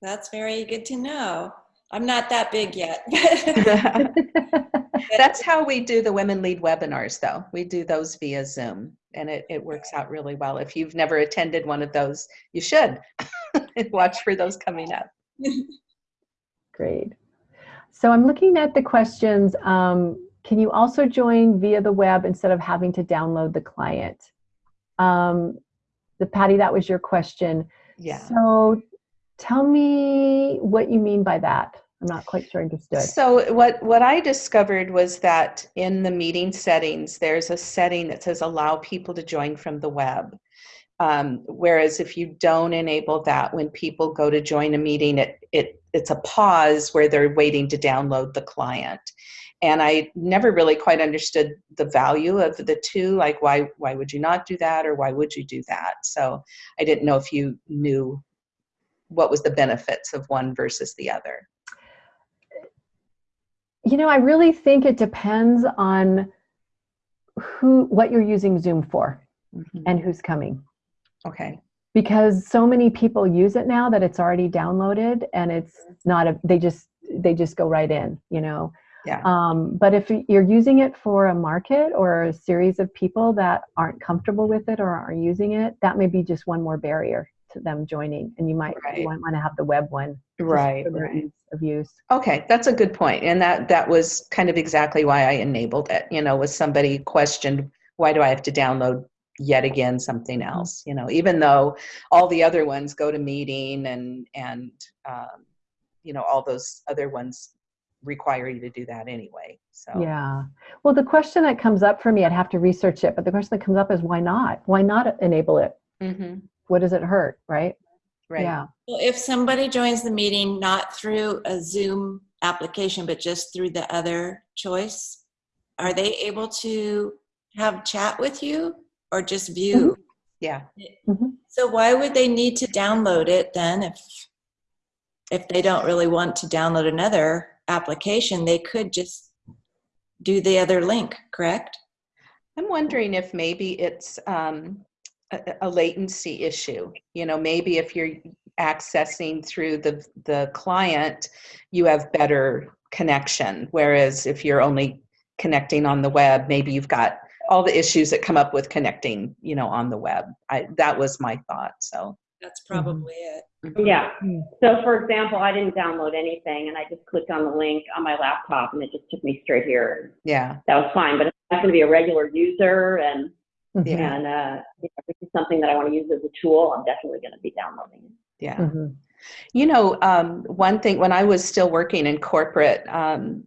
That's very good to know. I'm not that big yet. (laughs) (laughs) (laughs) That's how we do the Women Lead webinars, though. We do those via Zoom, and it, it works out really well. If you've never attended one of those, you should (laughs) watch for those coming up. (laughs) Great. So I'm looking at the questions. Um, can you also join via the web instead of having to download the client? Um, the Patty, that was your question. Yeah. So tell me what you mean by that. I'm not quite sure I understood. So what what I discovered was that in the meeting settings, there's a setting that says allow people to join from the web. Um, whereas if you don't enable that, when people go to join a meeting, it, it it's a pause where they're waiting to download the client. And I never really quite understood the value of the two. Like, why why would you not do that, or why would you do that? So I didn't know if you knew what was the benefits of one versus the other. You know, I really think it depends on who, what you're using Zoom for Mhm. and who's coming. Okay. Because so many people use it now that it's already downloaded and it's not a, they just, they just go right in, you know? Yeah. Um, but if you're using it for a market or a series of people that aren't comfortable with it or are using it, that may be just one more barrier to them joining. And you might Right. want, want to have the web one. Right. Right. Of use. Okay, that's a good point, and that that was kind of exactly why I enabled it. You know, was somebody questioned why do I have to download yet again something else? You know, even though all the other ones GoToMeeting and and um, you know all those other ones require you to do that anyway. So Yeah. Well, the question that comes up for me, I'd have to research it, but the question that comes up is why not? Why not enable it? hmm What does it hurt? Right. right. Yeah. Well, if somebody joins the meeting not through a Zoom application, but just through the other choice, are they able to have chat with you or just view? Yeah. So why would they need to download it then if if they don't really want to download another application, they could just do the other link, correct? I'm wondering if maybe it's um, a, a latency issue. You know, maybe if you're accessing through the the client, you have better connection. Whereas if you're only connecting on the web, maybe you've got all the issues that come up with connecting. You know, on the web. I, that was my thought. So That's probably it. Yeah. Mm. So for example, I didn't download anything and I just clicked on the link on my laptop and it just took me straight here. yeah, That was fine. But if I'm going to be a regular user and, Mhm. And, uh, you know, this is something that I want to use as a tool, I'm definitely going to be downloading it. yeah. Mhm. You know, um, one thing when I was still working in corporate, um,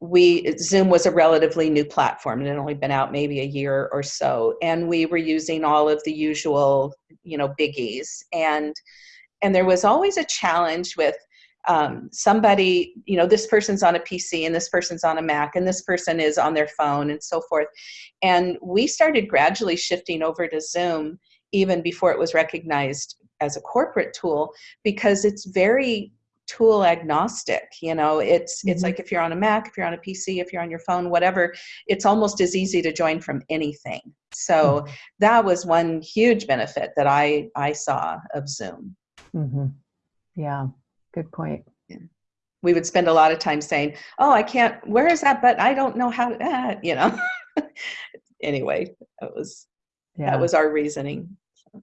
we Zoom was a relatively new platform. It had only been out maybe a year or so, and we were using all of the usual, you know, biggies. And and there was always a challenge with um, somebody, you know, this person's on a PC and this person's on a Mac and this person is on their phone and so forth. And we started gradually shifting over to Zoom even before it was recognized as a corporate tool because it's very tool agnostic you know it's it's Mhm. like if you're on a mac if you're on a pc if you're on your phone whatever it's almost as easy to join from anything so that was one huge benefit that i i saw of zoom Mhm. Yeah. Good point. we would spend a lot of time saying oh i can't where is that but i don't know how to ah, you know (laughs) anyway that was Yeah. that was our reasoning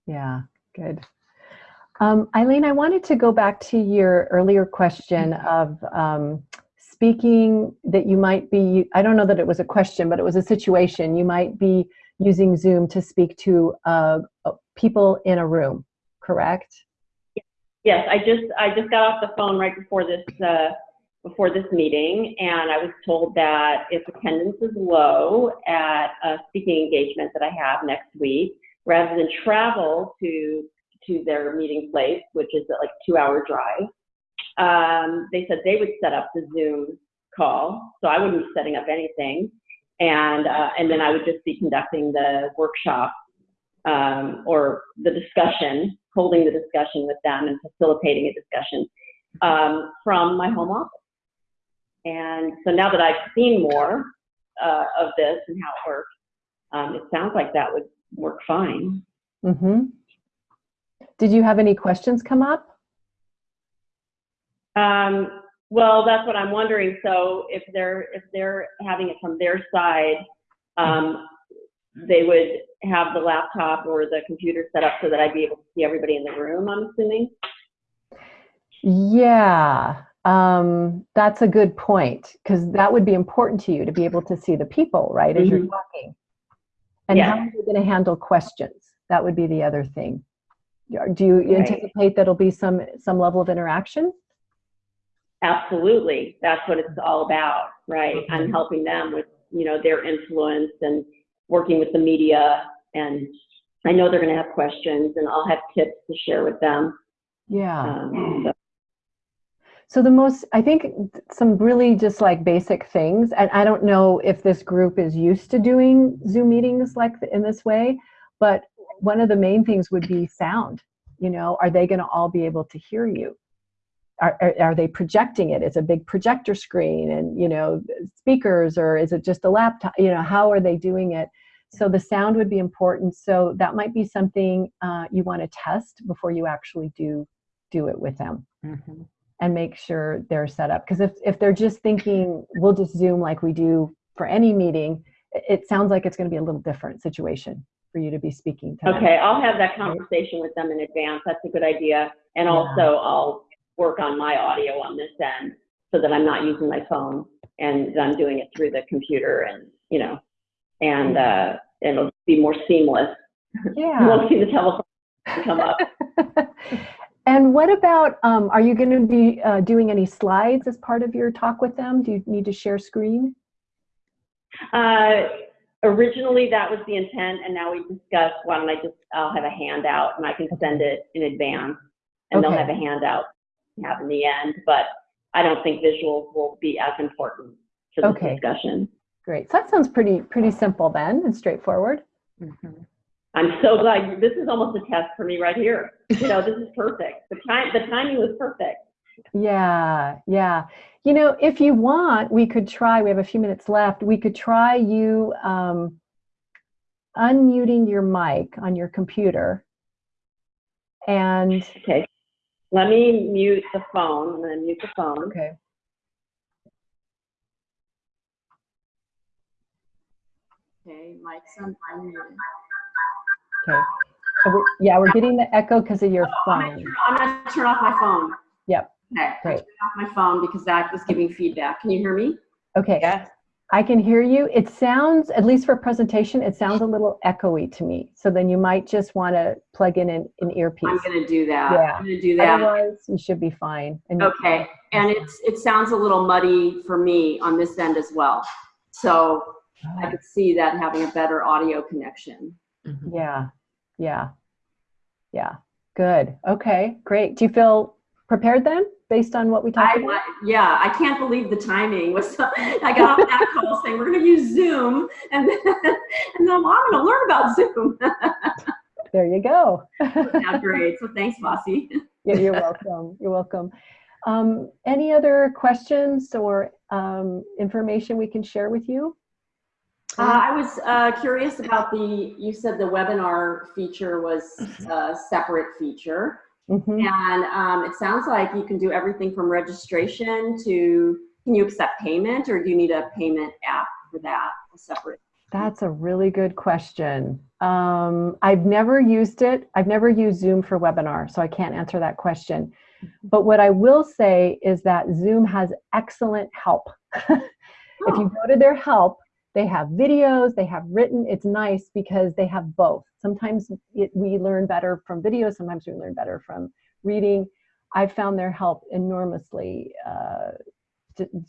Yeah, good. Um, Eileen, I wanted to go back to your earlier question of um, speaking that you might be, I don't know that it was a question, but it was a situation. You might be using Zoom to speak to uh, people in a room, correct? Yes, I just, I just got off the phone right before this, uh, before this meeting, and I was told that if attendance is low at a speaking engagement that I have next week, rather than travel to, to their meeting place, which is like two-hour drive, um, they said they would set up the Zoom call, so I wouldn't be setting up anything, and, uh, and then I would just be conducting the workshop um, or the discussion, holding the discussion with them and facilitating a discussion um, from my home office. And so now that I've seen more uh, of this and how it works, um, it sounds like that would work fine. Mm-hmm. Did you have any questions come up? Um, well, that's what I'm wondering. So if they're if they're having it from their side, um, they would have the laptop or the computer set up so that I'd be able to see everybody in the room. I'm assuming. Yeah, um, that's a good point because that would be important to you to be able to see the people, right, as you're Mhm. talking. And how are you going to handle questions? That would be the other thing. Do you Right. anticipate that'll be some some level of interaction? Absolutely. That's what it's all about, right? I'm Mhm. helping them with, you know, their influence and working with the media and I know they're going to have questions, and I'll have tips to share with them. Yeah. Um, so- So the most, I think some really just like basic things, and I don't know if this group is used to doing Zoom meetings like in this way, but one of the main things would be sound. You know, are they going to all be able to hear you? Are, are, are they projecting it? It's a big projector screen and, you know, speakers, or is it just a laptop? You know, how are they doing it? So the sound would be important. So that might be something uh, you want to test before you actually do do it with them Mhm. and make sure they're set up. Because if, if they're just thinking, we'll just Zoom like we do for any meeting, it, it sounds like it's going to be a little different situation for you to be speaking to them. Okay, I'll have that conversation with them in advance. That's a good idea. And Yeah. also, I'll work on my audio on this end so that I'm not using my phone and that I'm doing it through the computer and, you know, and uh, it'll be more seamless. You Yeah. (laughs) won't see the telephone come up. (laughs) and what about, um, are you going to be uh, doing any slides as part of your talk with them? Do you need to share screen? Uh, originally, that was the intent, and now we discussed, why don't I just, I'll have a handout and I can send it in advance. And they'll have a handout have in the end, but I don't think visuals will be as important for this Okay. discussion. Great. So that sounds pretty pretty simple then and straightforward. Mhm. I'm so glad, this is almost a test for me right here. You know, this is perfect. The time, the timing was perfect. Yeah, yeah. You know, if you want, we could try, we have a few minutes left, we could try you um, unmuting your mic on your computer. And, Okay. Let me mute the phone. I'm gonna mute the phone. okay, Okay, mic's on, unmuted. okay. So we're, yeah, we're getting the echo because of your I'm phone. I'm gonna turn off my phone. Yep. Okay. Great. Turn off my phone because that was giving feedback. Can you hear me? Okay, Yeah. I can hear you. It sounds, at least for presentation, it sounds a little echoey to me. So then you might just want to plug in an, an earpiece. I'm gonna do that. Yeah. I'm gonna do that. Otherwise, you should be fine. And Okay. And it's it sounds a little muddy for me on this end as well. So I could see that having a better audio connection. Mhm. Yeah, yeah, yeah. Good. Okay, great. Do you feel prepared then, based on what we talked I, about? yeah, I can't believe the timing was. I got off that call saying we're going to use Zoom, and then, and then I'm, I'm going to learn about Zoom. (laughs) There you go. (laughs) yeah, great. So thanks, Vazi. Yeah, you're welcome. You're welcome. Um, any other questions or um, information we can share with you? Uh, I was uh, curious about the. You said the webinar feature was a separate feature, Mhm. and um, it sounds like you can do everything from registration to. Can you accept payment, or do you need a payment app for that? A separate. That's a really good question. Um, I've never used it. I've never used Zoom for webinar, so I can't answer that question. But what I will say is that Zoom has excellent help. (laughs) if you go to their help, they have videos, they have written. It's nice because they have both. Sometimes it, we learn better from video, sometimes we learn better from reading. I've found their help enormously uh,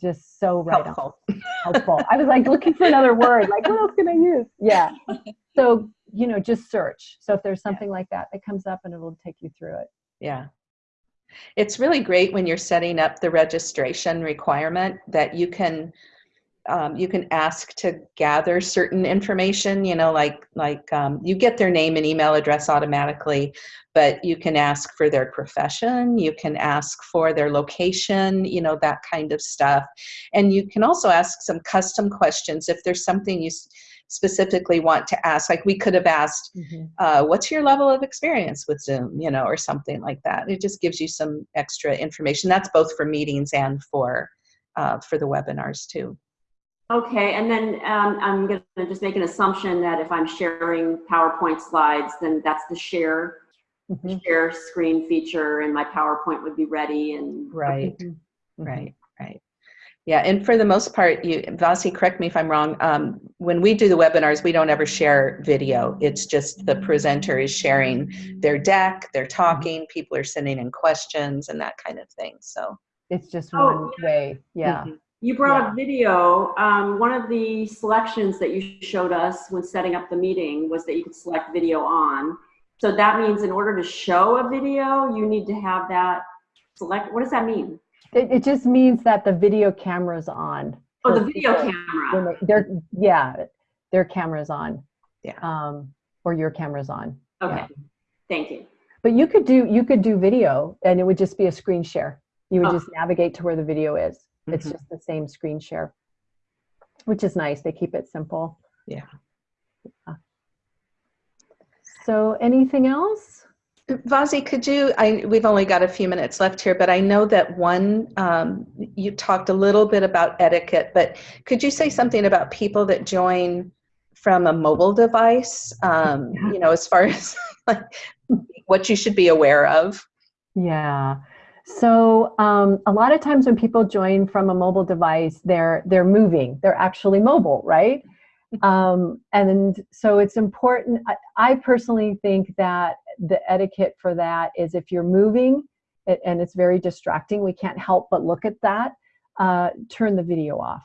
just so right on Helpful. helpful. I was like looking for another word, like what else can I use? Yeah. (laughs) So, you know, just search. So if there's something like that that comes up and it will take you through it. Yeah. It's really great when you're setting up the registration requirement that you can um, you can ask to gather certain information, you know, like like um, you get their name and email address automatically, but you can ask for their profession, you can ask for their location, you know, that kind of stuff. And you can also ask some custom questions if there's something you specifically want to ask. Like we could have asked, uh, what's your level of experience with Zoom, you know, or something like that. It just gives you some extra information. That's both for meetings and for uh, for the webinars too. Okay, and then um, I'm going to just make an assumption that if I'm sharing PowerPoint slides, then that's the share Mhm. share screen feature, and my PowerPoint would be ready. And Right, Mhm. right, right. Yeah, and for the most part, you, Vasi, correct me if I'm wrong. Um, when we do the webinars, we don't ever share video. It's just the presenter is sharing their deck, they're talking, people are sending in questions and that kind of thing. So It's just Oh, one way. Yeah. Mhm. You brought a video. Um, one of the selections that you showed us when setting up the meeting was that you could select video on. So that means in order to show a video, you need to have that select. What does that mean? It, it just means that the video camera's on. Oh, the video camera. when they- Their, yeah, their camera's on. Yeah. Um, or your camera's on. Okay, thank you. But you could do, you could do video and it would just be a screen share. You would Oh. just navigate to where the video is. It's Mhm. just the same screen share, which is nice. They keep it simple. Yeah. Yeah. So anything else? Vazi, could you, I, we've only got a few minutes left here, but I know that one, um, you talked a little bit about etiquette, but could you say something about people that join from a mobile device? Um, Yeah. you know, as far (laughs) as like, what you should be aware of? Yeah. So um, a lot of times when people join from a mobile device, they're they're moving. They're actually mobile, right? Um, and so it's important. I, I personally think that the etiquette for that is if you're moving it, and it's very distracting, we can't help but look at that. Uh, turn the video off.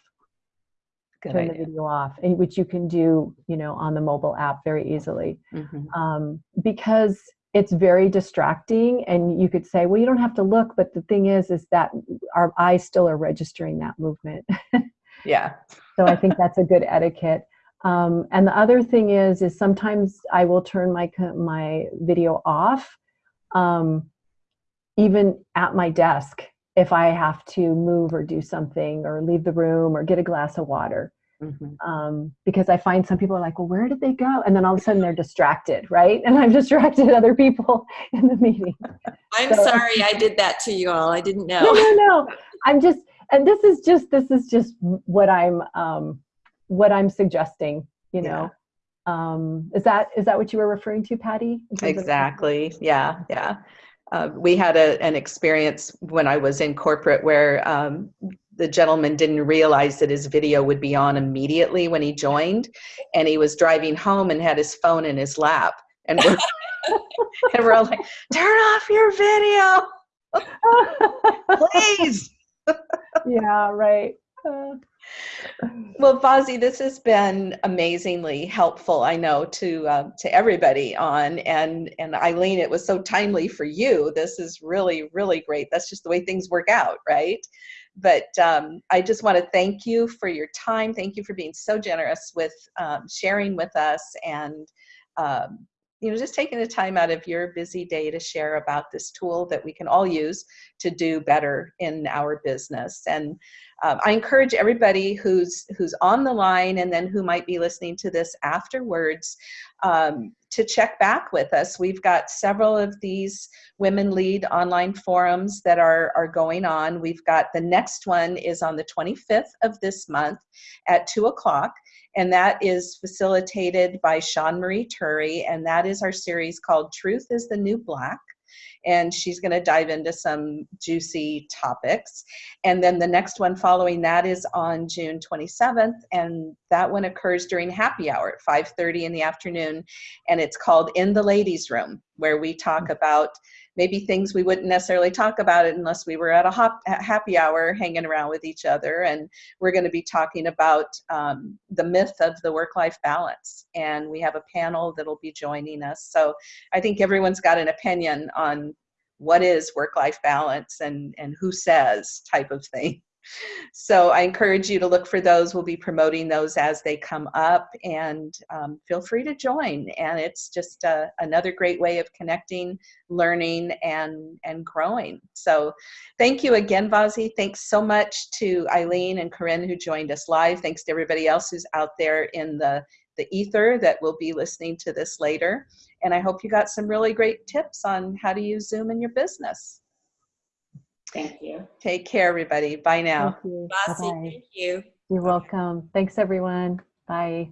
Good turn the video off, which you can do, you know, on the mobile app very easily Mhm. um, because it's very distracting and you could say well you don't have to look but the thing is is that our eyes still are registering that movement. (laughs) Yeah. so i think that's a good etiquette. Um, and the other thing is is sometimes i will turn my my video off um, even at my desk if i have to move or do something or leave the room or get a glass of water Mhm. um, because I find some people are like, well, where did they go? And then all of a sudden they're distracted, right? And I've distracted (laughs) other people (laughs) in the meeting. (laughs) I'm So- sorry I did that to you all. I didn't know. no, no. No. I'm just, and this is just, this is just what I'm, um, what I'm suggesting. You know, um, is that is that what you were referring to, Patty? Of- Exactly. Yeah. Yeah. Uh, we had a, an experience when I was in corporate where um, the gentleman didn't realize that his video would be on immediately when he joined, and he was driving home and had his phone in his lap, and we're (laughs) and we're all like, "Turn off your video, (laughs) please." yeah, right. Uh, Well, Vazi, this has been amazingly helpful. I know to uh, to everybody on, and and Eileen, it was so timely for you. This is really really great. That's just the way things work out, right? But um, I just want to thank you for your time. Thank you for being so generous with um, sharing with us, and um, you know just taking the time out of your busy day to share about this tool that we can all use to do better in our business. And um, I encourage everybody who's who's on the line and then who might be listening to this afterwards um, to check back with us. We've got several of these women lead online forums that are are going on. We've got the next one is on the 25th of this month at two o'clock. And that is facilitated by Sean Marie Turry, and that is our series called Truth is the New Black. And she's going to dive into some juicy topics. And then the next one following that is on June 27th, and that one occurs during happy hour at 5:30 in the afternoon, and it's called In the Ladies' Room, where we talk mm. about maybe things we wouldn't necessarily talk about it unless we were at a hop, happy hour hanging around with each other. And we're going to be talking about um, the myth of the work-life balance, and we have a panel that'll be joining us. So I think everyone's got an opinion on what is work-life balance and and who says type of thing. So I encourage you to look for those. We'll be promoting those as they come up, and um, feel free to join. And it's just uh, another great way of connecting, learning, and and growing. So thank you again, Vazi. Thanks so much to Eileen and Corinne who joined us live. Thanks to everybody else who's out there in the the ether that will be listening to this later. And I hope you got some really great tips on how to use Zoom in your business. Thank you. Take care, everybody. Bye now. Thank you. Vazi, Bye-bye. thank you. You're welcome. Thanks, everyone. Bye.